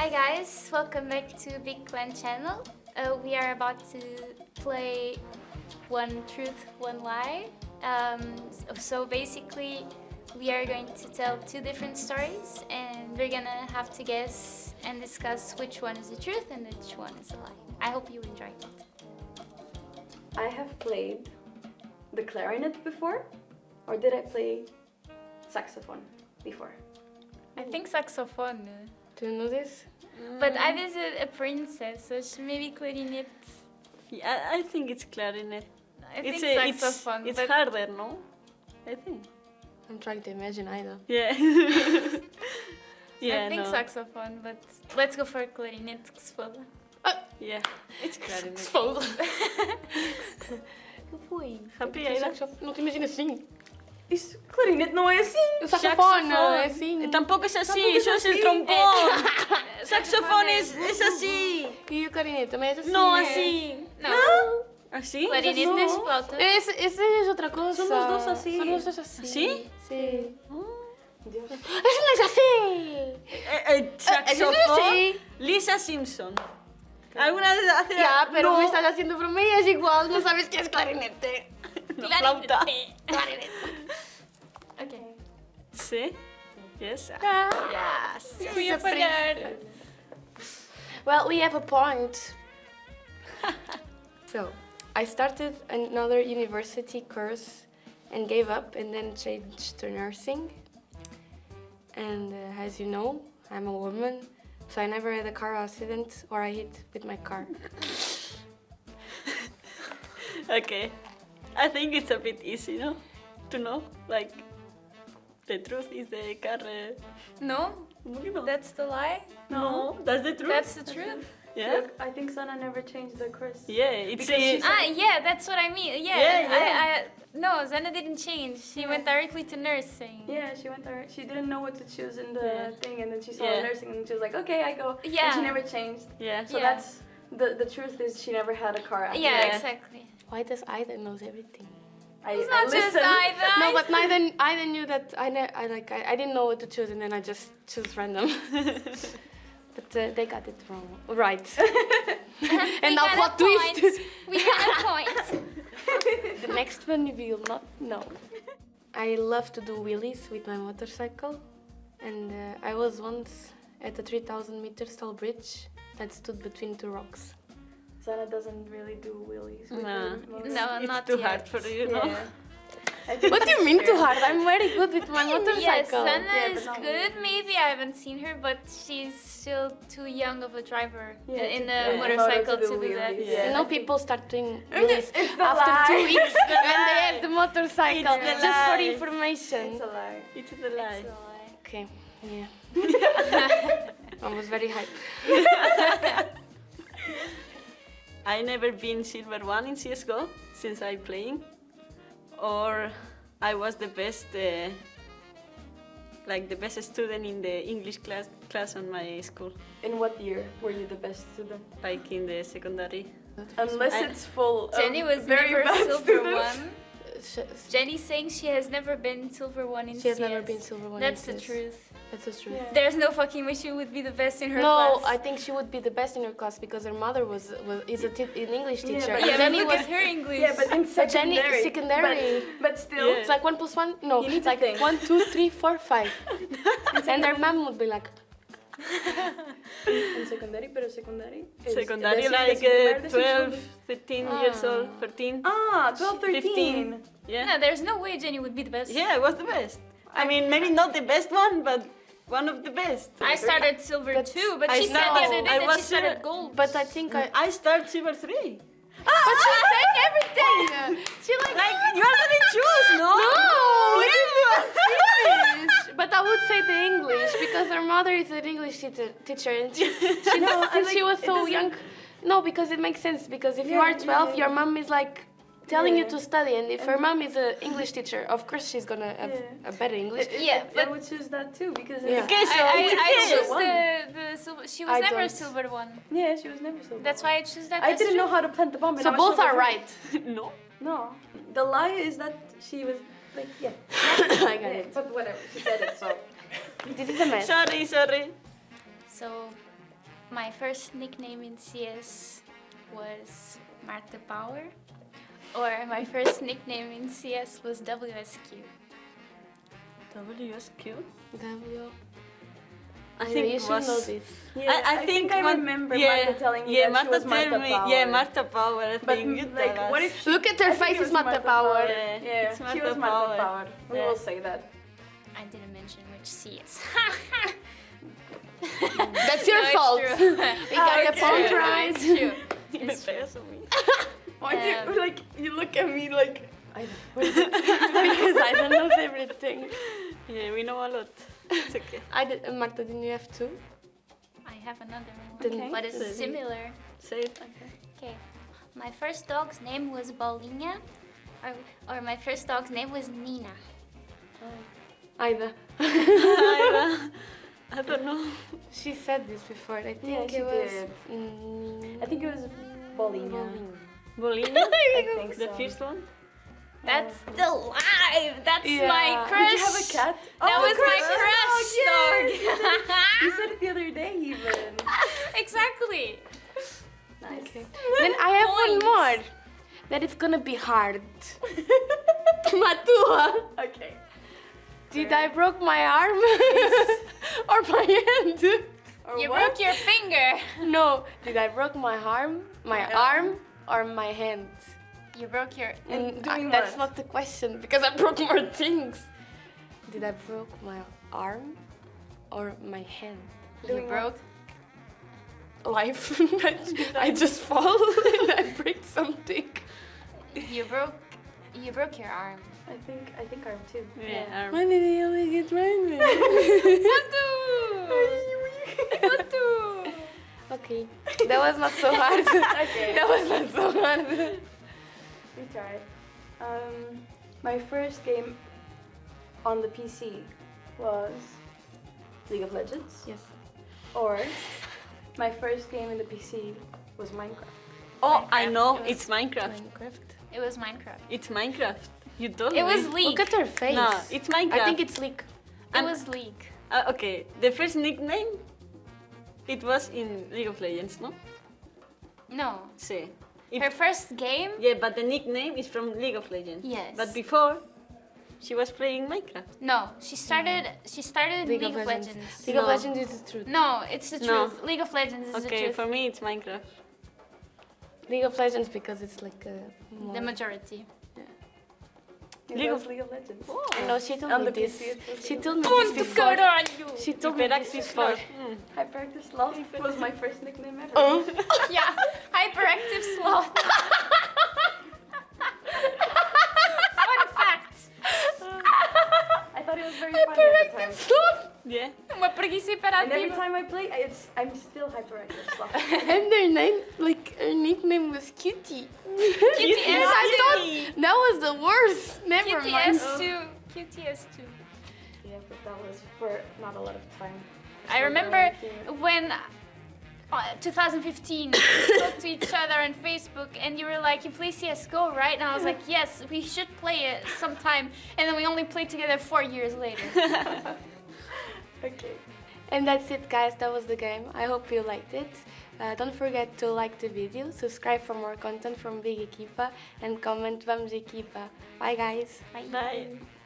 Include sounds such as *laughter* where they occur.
Hi guys, welcome back to Big Clan channel. Uh, we are about to play One Truth, One Lie. Um, so- so basically, we are going to tell two different stories and we're gonna have to guess and discuss which one is the truth and which one is a lie. I hope you enjoyed it. I have played the clarinet before, or did I play saxophone before? I think saxophone, Do you know this? But I mm. was a, a princess, so she maybe clarinet. Yeah, I think it's clarinet. I it's think a- it's- saxophone, It's, but harder, no? I think. I'm trying to imagine either. Yeah. *laughs* yeah, I think no. saxophone, but let's go for clarinet. que se foda. Oh, yeah, it's clarinet. Foda. que foi? Happy, Eu Aida? saxof- Não te imagina assim. Es clarinete não é assim. O saxofone, é assim. Eh, Tampouco é assim, só é o trombone. Eh, *laughs* saxofone é, assim. E o clarinete também é assim. Não, né? assim. Não. Clarinete é flauta. Essa é outra coisa. Somos dois assim. Somos dois assim. Sim? Sim. Hum. Deus. Angela ah. eh, já sei! Saxofone. Lisa Simpson. Alguna vez hace... Ya, pero no. me estás haciendo bromeas igual, no sabes qué es clarinete. *laughs* *laughs* clarinete. Flauta. Clarinete. Sí. Yes. Yes. Fui a falhar. Well, we have a point. *laughs* so, I started another university course and gave up and then changed to nursing. And uh, as you know, I'm a woman, so I never had a car accident or I hit with my car. *laughs* Okay. I think it's a bit easy, no? To know, like, the truth is the car. Uh, No, no, that's the lie. no, that's the truth. That's the truth. yeah. Look, I think Sana never changed the course. Yeah, it's Because a, Ah, yeah, that's what I mean. Yeah, Yeah, yeah. I, I, no, Sana didn't change. She went directly to nursing. Yeah, she went there. She didn't know what to choose in the Yeah. thing, and then she saw Yeah. nursing, and she was like, "Okay, I go." And Yeah. she never changed. yeah. So Yeah. that's the the truth is she never had a car. accident. Yeah, Yeah. exactly. Why does Ida knows everything? I, It's I not just. I, but No, but neither Ida knew that I, ne- I like I, I didn't know what to choose and then I just choose random. *laughs* but uh, they got it wrong. Right. *laughs* *laughs* and now plot twist. We got a point. the next one you will not know. I love to do wheelies with my motorcycle, and uh, I was once at a 3,000 meter tall bridge that stood between two rocks. Sana doesn't really do wheelies. with No. No, it's not too yet. hard for you, no? Yeah. I What do you mean too hard? I'm very good with my Yes, motorcycle. Sana Yeah, is good. Maybe I haven't seen her, but she's still too young of a driver Yeah, in a yeah, motorcycle to to do do that. wheelies, Yeah. You know, people start doing wheelies after lie. two weeks It's when they have the motorcycle. It's the Just for information. It's a lie. It's the lie. It's a lie. Okay, yeah. *laughs* I was very hyped. *laughs* I never been silver one in CS:GO since I playing, or I was the best, uh, like the best student in the English class class on my school, In what year were you the best student? like in the secondary. Unless I- it's full of Jenny was very never bad silver students. one. Sh- Jenny's saying she has never been silver one in She has CS. never been silver one. That's in the CS. truth. That's the truth. Yeah. There's no fucking way she would be the best in her No, class. I think she would be the best in her class because her mother was, was is a ti- an English Yeah, teacher. but- and yeah, but Jenny look was at her English. Yeah, but in But Jenny- secondary. secondary. But, but still, Yeah. it's like one plus one. No, You need it's to like think. one, two, three, four, five. *laughs* and their mom would be like, *laughs* in secondary, pero secondary. is- Secondary, decir- like decir uh, 12, segundo. 13 years old, 13. Ah, 12, 13. 15. Yeah. No, there's no way Jenny would be the best. Yeah, I was the best. I mean, maybe not the best one, but one of the best. I started silver But too, but I she said the other day I that was she started silver- gold. but I think I. I start silver three. But she's saying everything. *laughs* She like. Like you already *laughs* choose, no? No, Yeah. English. But I would say the English because her mother is an English teacher, teacher and she, *laughs* she No, I since she was so young. No, because it makes sense. Because if you are 12, yeah. your mom is like telling you to study, and if her mom is an English teacher, of course she's gonna have Yeah. a better English. Yeah, I would choose that too because Yeah. it's, Okay, so I, I, I *laughs* choose the, the silver. She was I never a don't. silver one. yeah, she was never so. That's why I choose that. I didn't know how to plant the bomb. So both are right. *laughs* no. No, the lie is that she was like yeah. *coughs* I got yeah it. but whatever, she said it so. *laughs* This is a mess. Sorry, sorry. So my first nickname in CS was Marta Power, or my first nickname in CS was WSQ. WSQ. W. I Yeah, think you it should know this. Yeah, I, I, think I Mar- remember yeah, Marta telling me yeah, that Marta she was Marta me, Power. Yeah, Marta Power. I But think you like, tell what us. if Look at her I think face, it's was Marta Power. Yeah, Yeah, it's she was Marta Power. Power. We Yeah. will say that. I didn't mention which CS. *laughs* That's your No, fault. *laughs* We got it's the point true. right. *laughs* It's true. Me It's true. pegas a. Why do Um, you, like you look at me like I because I don't know everything. Yeah, we know a lot. It's okay. I did. Uh, Marta, didn't you have two? I have another one, Then- but it's Okay. similar. Say it. Okay, my first dog's name was Bolinha, or, or my first dog's name was Nina. Aida. I, *laughs* I don't know. She said this before. I think Yeah, she it was. did. Mm, I think it was Bolinha. Bolina? *laughs* I think The so. first one? That's oh. the live. That's Yeah. my crush. Did you have a cat? That Oh, was my crush crush oh, dog. *laughs* You said it the other day even. *laughs* exactly. Nice. Okay. Then I have Points. one more. That it's gonna be hard. *laughs* Matua. okay. Did I broke my arm or my hand? Or You what? broke your finger. No. Did I broke my arm, my Yeah. arm, or my hand? You broke your. And I- that's what? not the question because I broke more things. Did I broke my arm or my hand? You Doing broke. Life. *laughs* *laughs* I just *laughs* fall and I break something. You broke. You broke your arm. I think I think arm too. Yeah. arm. When did he only get mine? Matu. okay, that was not so hard. Okay. that was not so hard. We tried. Um, my first game on the PC was League of Legends. Yes. Or my first game in the PC was Minecraft. Oh, I know. it It's Minecraft. Minecraft. It was Minecraft. It's Minecraft. You told It was League. Look at her face. No, it's Minecraft. I think it's League. It I'm- was League. Uh, okay, the first nickname, it was in League of Legends, no? No. Sí. If- Her first game. yeah, but the nickname is from League of Legends. Yes. But before, she was playing Minecraft. No, she started. She started League, of Legends. League of Legends is the truth. No, it's the No. truth. League of Legends is the truth. Okay, for me it's Minecraft. League of Legends because it's like a the majority. It League was of- League of Legends. I know she told On me the this. PC it was She told me Ponto this before. caralho! She told me this Hyperactive before. Sloth. Mm. Hyperactive Sloth was my first nickname ever. Oh. *laughs* yeah, hyperactive sloth. *laughs* Yeah. Uma preguiça And every time I play, it's I'm still hyperactive *laughs* Sloth. And their name, like her nickname was Cutie. Cutie *laughs* And I thought that was the worst. Never mind. QTS2. QTS2. yeah, but that was for not a lot of time. I So remember then- when uh, 2015 we spoke to each other on Facebook and you were like, you play CSGO, right? And I was like, yes, we should play it sometime. And then we only played together four years later. *laughs* Okay. And that's it guys, that was the game. I hope you liked it. Uh, don't forget to like the video, subscribe for more content from Big Equipa and comment Vamos Equipa. Bye guys. Bye.